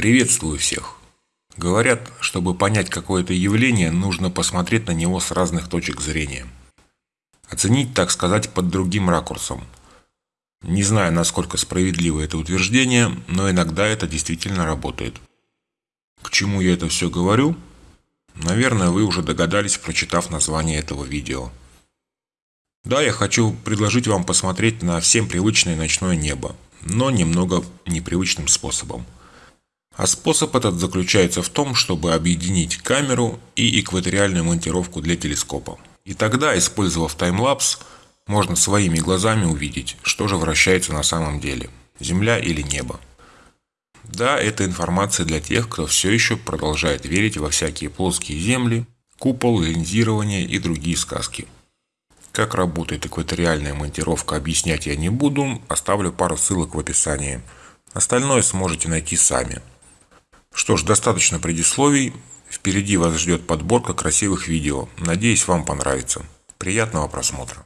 Приветствую всех! Говорят, чтобы понять какое-то явление, нужно посмотреть на него с разных точек зрения. Оценить, так сказать, под другим ракурсом. Не знаю, насколько справедливо это утверждение, но иногда это действительно работает. К чему я это все говорю? Наверное, вы уже догадались, прочитав название этого видео. Да, я хочу предложить вам посмотреть на всем привычное ночное небо, но немного непривычным способом – а способ этот заключается в том, чтобы объединить камеру и экваториальную монтировку для телескопа. И тогда, использовав таймлапс, можно своими глазами увидеть, что же вращается на самом деле – Земля или небо. Да, это информация для тех, кто все еще продолжает верить во всякие плоские земли, купол, линзирование и другие сказки. Как работает экваториальная монтировка, объяснять я не буду, оставлю пару ссылок в описании. Остальное сможете найти сами. Что ж, достаточно предисловий. Впереди вас ждет подборка красивых видео. Надеюсь, вам понравится. Приятного просмотра.